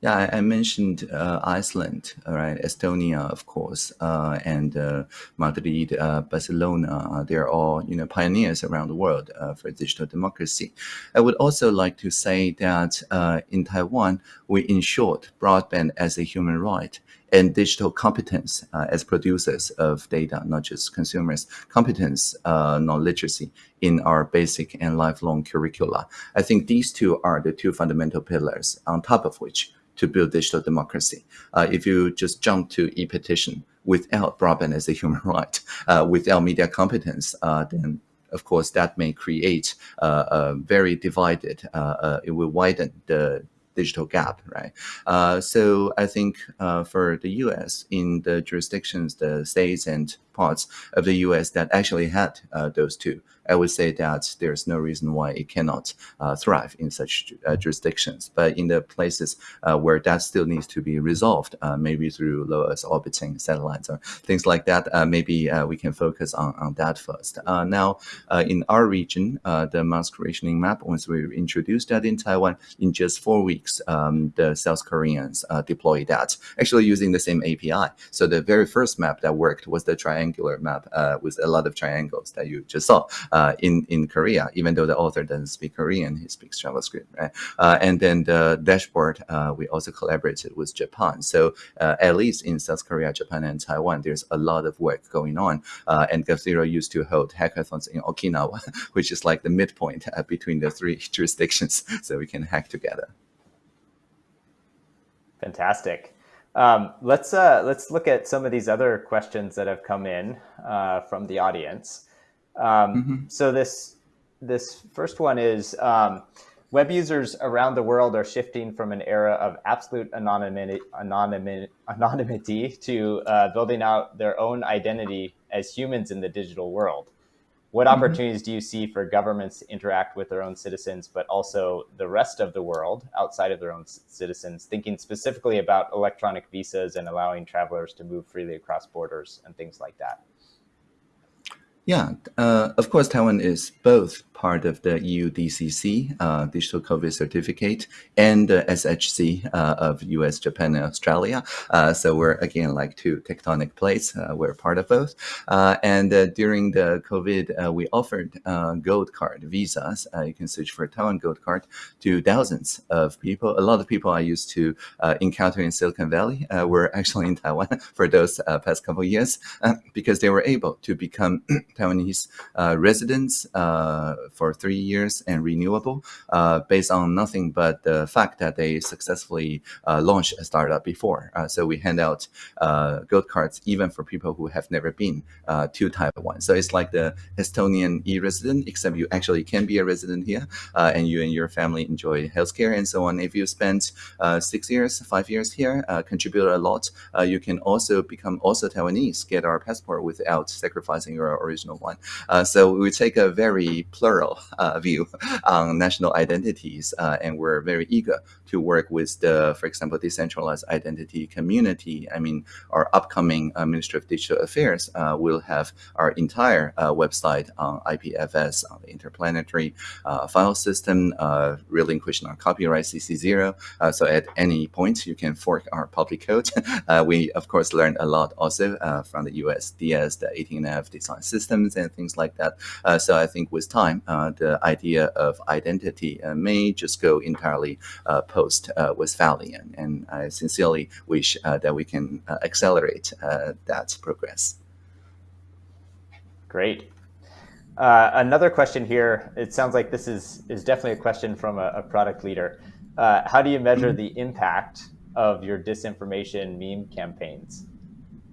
Yeah, I, I mentioned uh, Iceland, all right, Estonia, of course, uh, and uh, Madrid, uh, Barcelona. Uh, they're all you know pioneers around the world uh, for digital democracy. I would also like to say that in Taiwan, we ensured broadband as a human right and digital competence as producers of data, not just consumers, competence, uh, non-literacy in our basic and lifelong curricula. I think these two are the two fundamental pillars on top of which to build digital democracy. Uh, if you just jump to e-petition without broadband as a human right, uh, without media competence, uh, then of course that may create uh, a very divided, it will widen the digital gap, right? Uh, so I think uh, for the U.S. in the jurisdictions, the states and parts of the U.S. that actually had uh, those two, I would say that there's no reason why it cannot uh, thrive in such uh, jurisdictions. But in the places uh, where that still needs to be resolved, uh, maybe through low Earth orbiting satellites or things like that, uh, maybe we can focus on, on that first. now, in our region, the mask rationing map, once we introduced that in Taiwan, in just four weeks, um, the South Koreans deployed that, actually using the same API. So the very first map that worked was the triangular map with a lot of triangles that you just saw uh, in in Korea, even though the author doesn't speak Korean, he speaks JavaScript, right? Uh, and then the dashboard, uh, we also collaborated with Japan. So uh, at least in South Korea, Japan, and Taiwan, there's a lot of work going on. Uh, and GovZero used to hold hackathons in Okinawa, which is like the midpoint uh, between the three jurisdictions, so we can hack together. Fantastic. Um, let's uh, let's look at some of these other questions that have come in uh, from the audience. Um, mm -hmm. So this this first one is um, web users around the world are shifting from an era of absolute anonymity, anonymity, anonymity to uh, building out their own identity as humans in the digital world. What mm -hmm. opportunities do you see for governments to interact with their own citizens, but also the rest of the world outside of their own citizens, thinking specifically about electronic visas and allowing travelers to move freely across borders and things like that? Yeah, uh, of course, Taiwan is both part of the EU DCC, uh, Digital COVID Certificate, and the SHC uh, of US, Japan, and Australia. Uh, so we're, again, like two tectonic plates. Uh, we're part of both. Uh, and during the COVID, we offered gold card visas. you can search for Taiwan gold card to thousands of people. A lot of people I used to encounter in Silicon Valley were actually in Taiwan for those past couple years because they were able to become Taiwanese uh, residents uh, for three years and renewable uh, based on nothing but the fact that they successfully uh, launched a startup before. Uh, so we hand out uh, gold cards even for people who have never been to Taiwan. So it's like the Estonian e-resident, except you actually can be a resident here and you and your family enjoy healthcare and so on. If you spend six years, five years here, contribute a lot, you can also become also Taiwanese, get our passport without sacrificing your original one. Uh, so we take a very plural uh, view on national identities, uh, and we're very eager to work with the, for example, decentralized identity community. I mean, our upcoming uh, Ministry of Digital Affairs uh, will have our entire uh, website on IPFS, on the interplanetary file system, relinquishing our copyright CC0. so at any point, you can fork our public code. we, of course, learned a lot also from the USDS, the 18F design system and things like that. Uh, so I think with time, uh, the idea of identity uh, may just go entirely post Westphalian. And I sincerely wish that we can accelerate that progress. Great. Uh, another question here, it sounds like this is, is definitely a question from a, a product leader. Uh, how do you measure mm -hmm. the impact of your disinformation meme campaigns?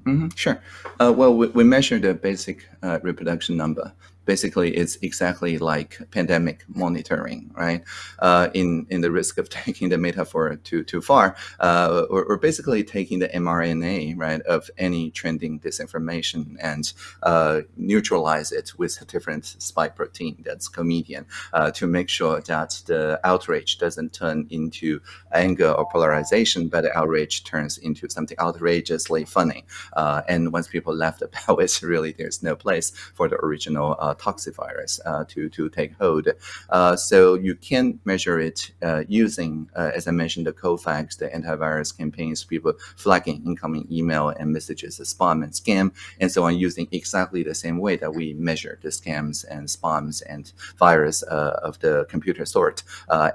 Mm -hmm, sure. Uh, well, we, we measure the basic uh, reproduction number basically it's exactly like pandemic monitoring, right? Uh, in in the risk of taking the metaphor too too far, uh, or, basically taking the mRNA, right, of any trending disinformation and uh, neutralize it with a different spike protein that's comedian uh, to make sure that the outrage doesn't turn into anger or polarization, but the outrage turns into something outrageously funny. Uh, and once people laugh about it, really there's no place for the original uh, toxivirus uh, to, to take hold. Uh, so you can measure it uh, using, as I mentioned, the Cofacts, the antivirus campaigns, people flagging incoming email and messages as spam and scam, and so on, using exactly the same way that we measure the scams and spams and virus of the computer sort.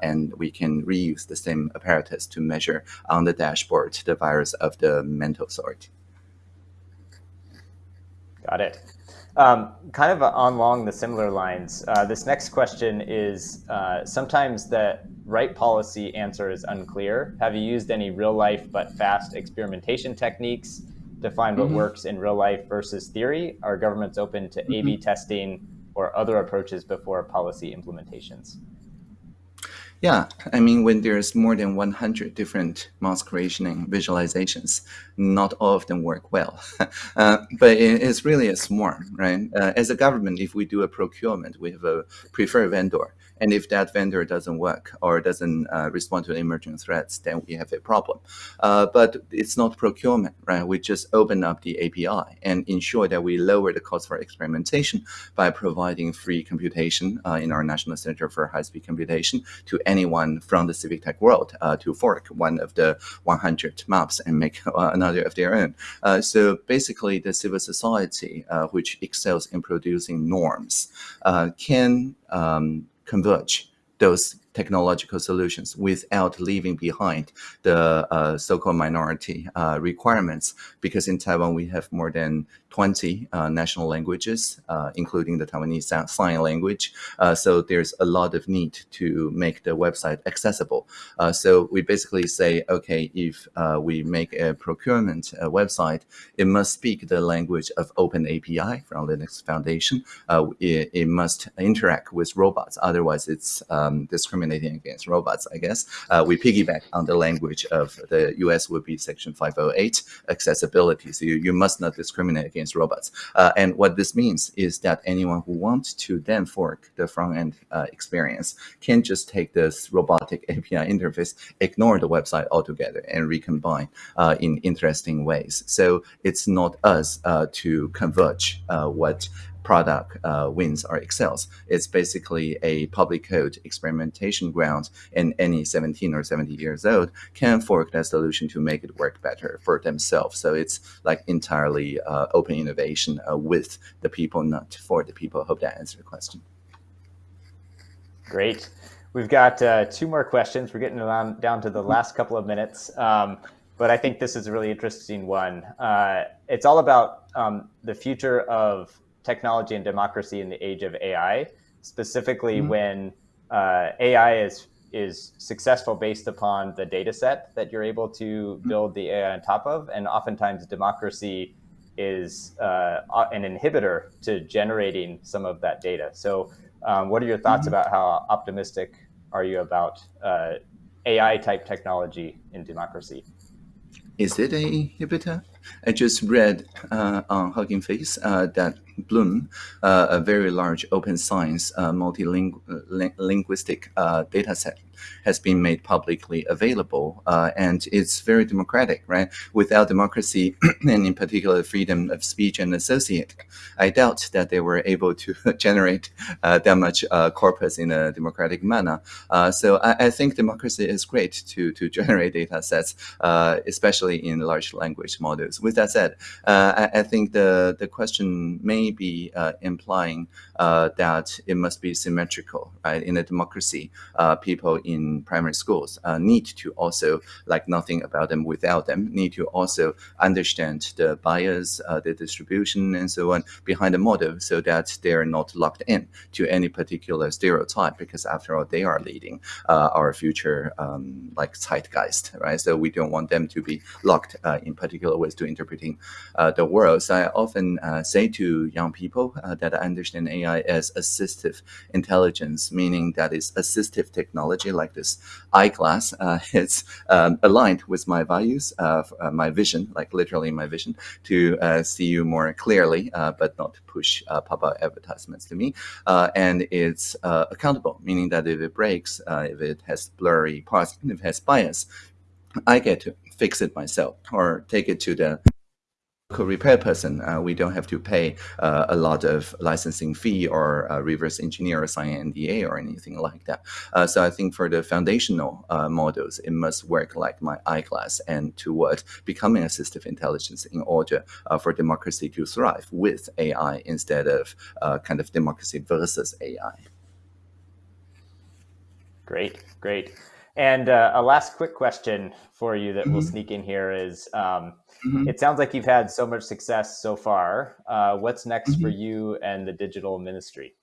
and we can reuse the same apparatus to measure on the dashboard the virus of the mental sort. Got it. Um, kind of along the similar lines, uh, this next question is uh, sometimes the right policy answer is unclear. Have you used any real life but fast experimentation techniques to find what mm -hmm. works in real life versus theory? Are governments open to mm -hmm. A-B testing or other approaches before policy implementations? Yeah, I mean, when there's more than 100 different mask rationing visualizations, not all of them work well. uh, but it's really a swarm, right? Uh, as a government, if we do a procurement, we have a preferred vendor. And if that vendor doesn't work or doesn't uh, respond to emerging threats, then we have a problem. Uh, but it's not procurement, right? We just open up the API and ensure that we lower the cost for experimentation by providing free computation uh, in our National Center for High-Speed Computation to anyone from the civic tech world uh, to fork one of the 100 maps and make uh, another of their own. Uh, so basically, the civil society, which excels in producing norms, can um, converge those technological solutions without leaving behind the uh, so-called minority uh, requirements. Because in Taiwan, we have more than 20 uh, national languages, uh, including the Taiwanese sign language. Uh, so there's a lot of need to make the website accessible. Uh, so we basically say, okay, if we make a procurement website, it must speak the language of Open API from Linux Foundation. It, it, must interact with robots. Otherwise, it's um, discriminating against robots, I guess. we piggyback on the language of the US would be Section 508 accessibility. So you, you must not discriminate against against robots. Uh, and what this means is that anyone who wants to then fork the front end uh, experience can just take this robotic API interface, ignore the website altogether, and recombine uh, in interesting ways. So it's not us uh, to converge uh, what product uh, wins or excels. It's basically a public code experimentation ground, and any 17 or 70 years old can fork that solution to make it work better for themselves. So it's like entirely uh, open innovation uh, with the people, not for the people. I hope that answered the question. Great. We've got uh, two more questions. We're getting down, down to the last couple of minutes. Um, but I think this is a really interesting one. Uh, it's all about um, the future of technology and democracy in the age of AI, specifically mm -hmm. when uh, AI is is successful based upon the data set that you're able to mm-hmm. build the AI on top of, and oftentimes democracy is uh, an inhibitor to generating some of that data. So, um, what are your thoughts mm -hmm. about how optimistic are you about uh, AI type technology in democracy? Is it a inhibitor? I just read uh, on Hugging Face uh, that Bloom, uh, a very large open science uh, multilinguistic uh, data set, has been made publicly available. Uh, and it's very democratic, right? Without democracy, and in particular freedom of speech and associate, I doubt that they were able to generate that much corpus in a democratic manner. So I, I, think democracy is great to, to generate data sets, especially in large language models. With that said, uh, I, I, think the, the question may be implying that it must be symmetrical, right? In a democracy, people in primary schools uh, need to also, like nothing about them without them, need to also understand the bias, uh, the distribution, and so on behind the model so that they're not locked in to any particular stereotype because after all, they are leading uh, our future um, like zeitgeist, right? So we don't want them to be locked uh, in particular ways to interpreting uh, the world. So I often uh, say to young people that I understand AI as assistive intelligence, meaning that is assistive technology like this eyeglass. Uh, it's um, aligned with my values, uh, uh, my vision, like literally my vision, to uh, see you more clearly, uh, but not push uh, pop-up advertisements to me. and it's accountable, meaning that if it breaks, if it has blurry parts, if it has bias, I get to fix it myself or take it to the repair person, uh, we don't have to pay uh, a lot of licensing fee or uh, reverse engineer or sign NDA or anything like that. Uh, so I think for the foundational uh, models, it must work like my eyeglass and toward becoming assistive intelligence in order uh, for democracy to thrive with AI instead of kind of democracy versus AI. Great, great. And a last quick question for you that mm -hmm. we'll mm-hmm. sneak in here is, um, Mm-hmm. It sounds like you've had so much success so far. Uh, what's next mm-hmm. for you and the digital ministry?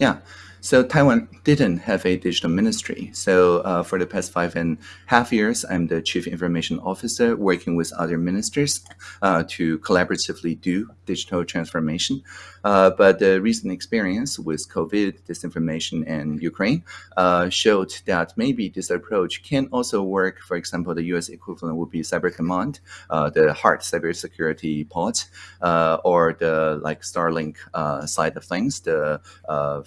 Yeah. So Taiwan didn't have a digital ministry. So uh, for the past five and a half years, I'm the chief information officer working with other ministers uh, to collaboratively do digital transformation. Uh, but the recent experience with COVID, disinformation, and Ukraine uh, showed that maybe this approach can also work. For example, the US equivalent would be Cyber Command, uh, the hard cybersecurity part, uh, or the like Starlink side of things, the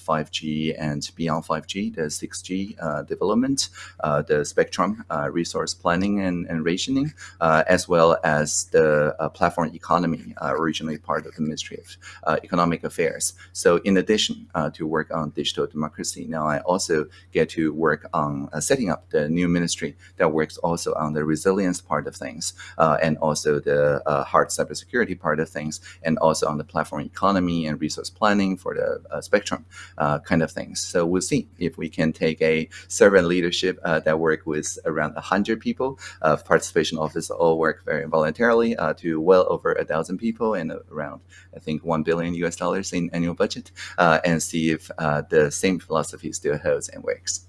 5G and beyond 5G, the 6G uh, development, uh, the spectrum uh, resource planning and, and rationing, as well as the platform economy, originally part of the Ministry of Economic Affairs. So in addition to work on digital democracy, now I also get to work on setting up the new ministry that works also on the resilience part of things, and also the hard cybersecurity part of things, and also on the platform economy and resource planning for the uh, spectrum uh, kind of things. So we'll see if we can take a servant leadership uh, that work with around 100 people, uh, participation office all work very voluntarily uh, to well over a thousand people and around, I think, 1 billion US dollars in annual budget uh, and see if uh, the same philosophy still holds and works.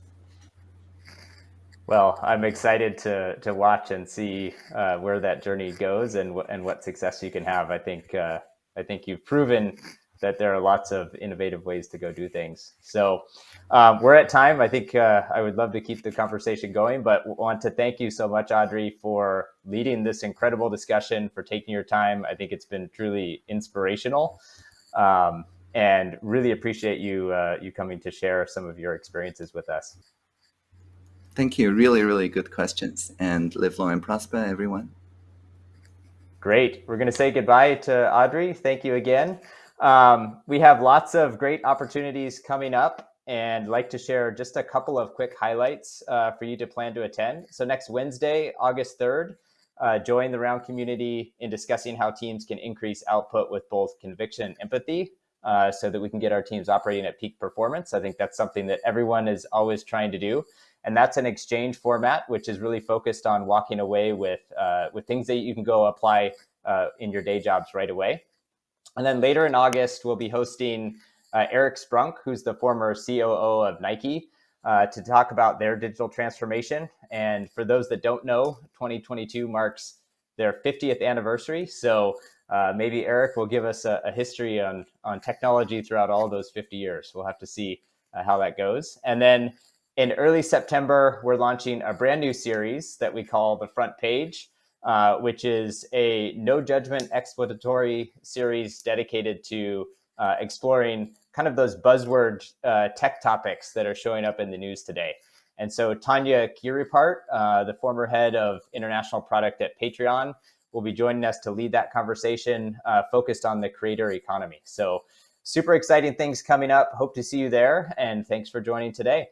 Well, I'm excited to to watch and see uh, where that journey goes and and what success you can have. I think uh, I think you've proven that there are lots of innovative ways to go do things. So um, we're at time. I think uh, I would love to keep the conversation going, but want to thank you so much, Audrey, for leading this incredible discussion, for taking your time. I think it's been truly inspirational. Um, and really appreciate you uh, you coming to share some of your experiences with us. Thank you. Really, really good questions. And live long and prosper, everyone. Great. We're going to say goodbye to Audrey. Thank you again. Um, we have lots of great opportunities coming up and like to share just a couple of quick highlights uh, for you to plan to attend. So next Wednesday, August 3rd, uh, join the Round community in discussing how teams can increase output with both conviction and empathy uh, so that we can get our teams operating at peak performance. I think that's something that everyone is always trying to do. And that's an exchange format, which is really focused on walking away with, uh, with things that you can go apply uh, in your day jobs right away. And then later in August, we'll be hosting uh, Eric Sprunk, who's the former COO of Nike, uh, to talk about their digital transformation. And for those that don't know, 2022 marks their 50th anniversary. So uh, maybe Eric will give us a, a, history on, on technology throughout all those 50 years. We'll have to see uh, how that goes. And then in early September, we're launching a brand new series that we call The Front Page. Uh, which is a no judgment exploratory series dedicated to uh, exploring kind of those buzzword uh, tech topics that are showing up in the news today. And so Tanya Kiripart, uh, the former head of international product at Patreon, will be joining us to lead that conversation uh, focused on the creator economy. So super exciting things coming up. Hope to see you there. And thanks for joining today.